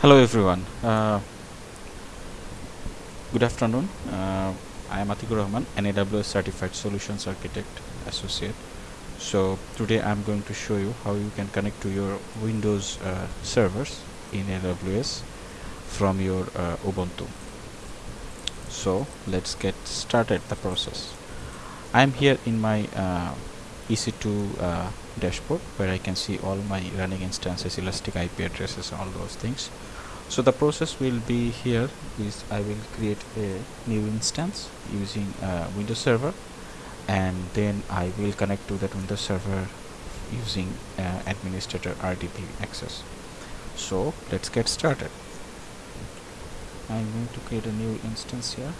Hello everyone. Uh, good afternoon. Uh, I am Atikur Rahman, an AWS Certified Solutions Architect Associate. So today I'm going to show you how you can connect to your Windows uh, servers in AWS from your uh, Ubuntu. So let's get started the process. I'm here in my uh, EC2 uh, dashboard where I can see all my running instances, elastic IP addresses, all those things. So the process will be here is I will create a new instance using uh, Windows Server and then I will connect to that Windows Server using uh, administrator RDP access. So let's get started. I'm going to create a new instance here,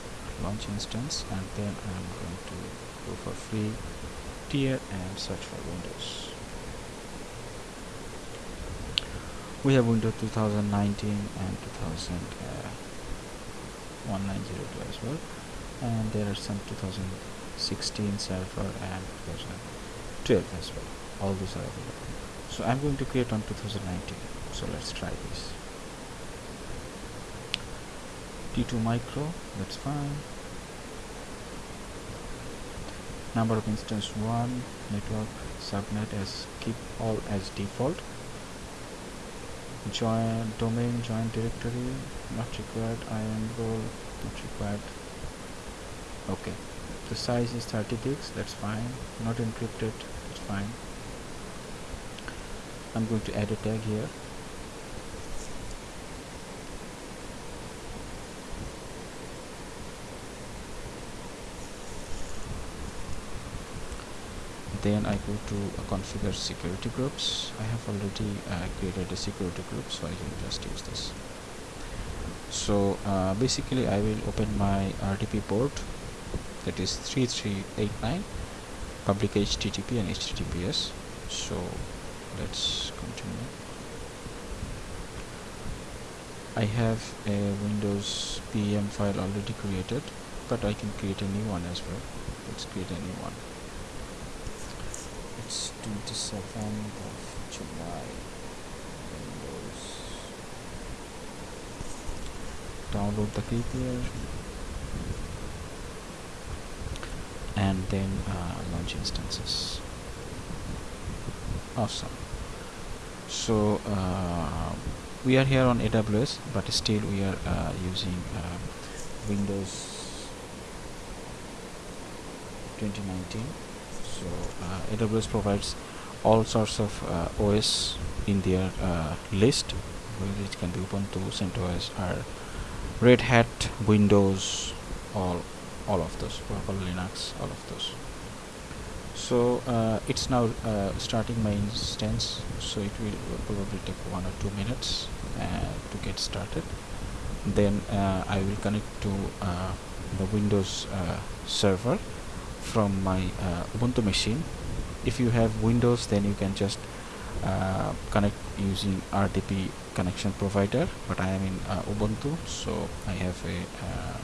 launch instance and then I'm going to go for free tier and search for Windows. we have Windows 2019 and 201902 uh, as well. And there are some 2016 server and 2012 as well. All these are available. So I'm going to create on 2019 so let's try this. T2 micro that's fine number of instance 1 network subnet as keep all as default. Join domain join directory not required IAM role not required. Okay. The size is 30 gigs that's fine. Not encrypted that's fine. I'm going to add a tag here then I go to uh, configure security groups. I have already uh, created a security group so I can just use this. So uh, basically I will open my RDP port that is 3389 public HTTP and HTTPS so let's continue. I have a Windows PEM file already created but I can create a new one as well. Let's create a new one it's 27th of July Windows. Download the KPI and then uh, launch instances. Awesome. So uh, we are here on AWS but still we are uh, using uh, Windows 2019 so uh, AWS provides all sorts of uh, OS in their uh, list. Which can be Ubuntu, CentOS or Red Hat, Windows all all of those Oracle Linux all of those. So uh, it's now uh, starting my instance so it will probably take one or two minutes uh, to get started. Then I will connect to the Windows server from my uh, Ubuntu machine. If you have Windows then you can just uh, connect using RDP connection provider. But I am in uh, Ubuntu so I have a uh,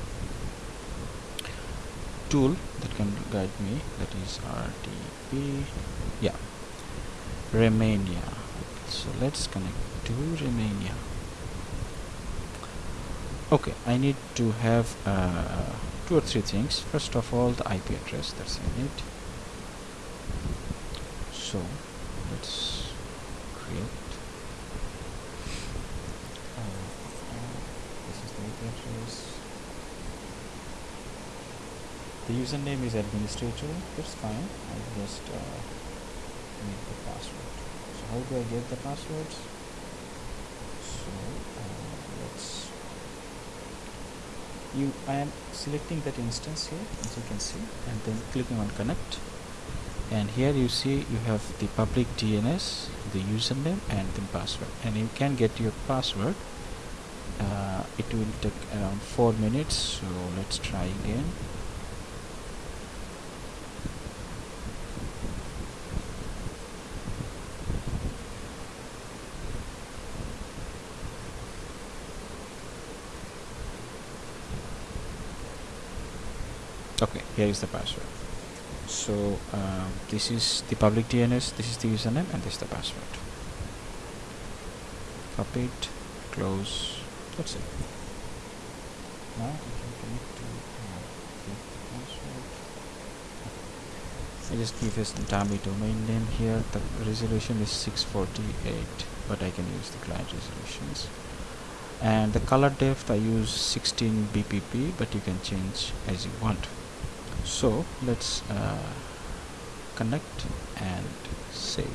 tool that can guide me. That is RDP yeah. Remmina so let's connect to Remmina okay I need to have uh, two or three things. First of all the IP address that's in it. So let's create. Uh, this is the IP address. The username is administrator that's fine. I'll just uh, make the password. So how do I get the passwords so uh, let's you I am selecting that instance here as you can see and then clicking on connect. And here you see you have the public DNS the username and the password. And you can get your password. Uh, it will take around 4 minutes so let's try again okay here is the password. So um, this is the public DNS this is the username and this is the password. Copy it close that's it. Now we can connect to uh, the password. I just give this dummy domain name here. The resolution is 648 but I can use the client resolutions. And the color depth I use 16 BPP but you can change as you want so let's uh, connect and save.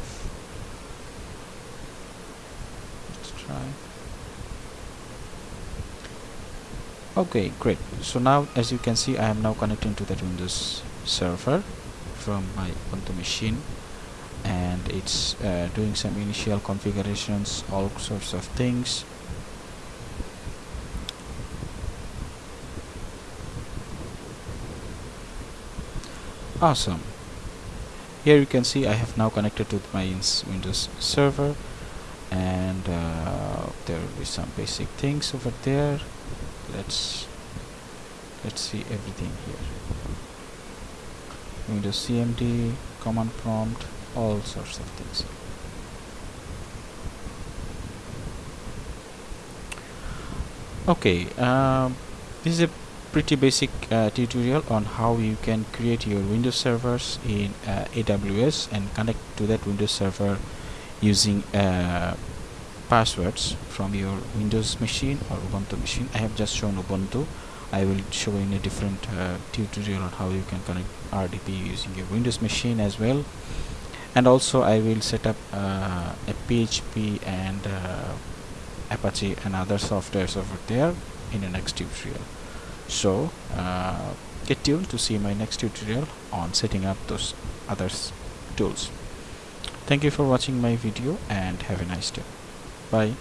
Let's try. Okay great. So now as you can see I am now connecting to that Windows server from my Ubuntu machine. And it's uh, doing some initial configurations all sorts of things awesome. Here you can see I have now connected to my Windows server and uh, there will be some basic things over there. Let's let's see everything here. Windows CMD command prompt all sorts of things. Okay um, this is a pretty basic uh, tutorial on how you can create your Windows servers in uh, AWS and connect to that Windows server using uh, passwords from your Windows machine or Ubuntu machine. I have just shown Ubuntu. I will show in a different uh, tutorial on how you can connect RDP using your Windows machine as well. And also I will set up uh, a PHP and uh, Apache and other softwares over there in the next tutorial so uh, get tuned to see my next tutorial on setting up those other tools. Thank you for watching my video and have a nice day. Bye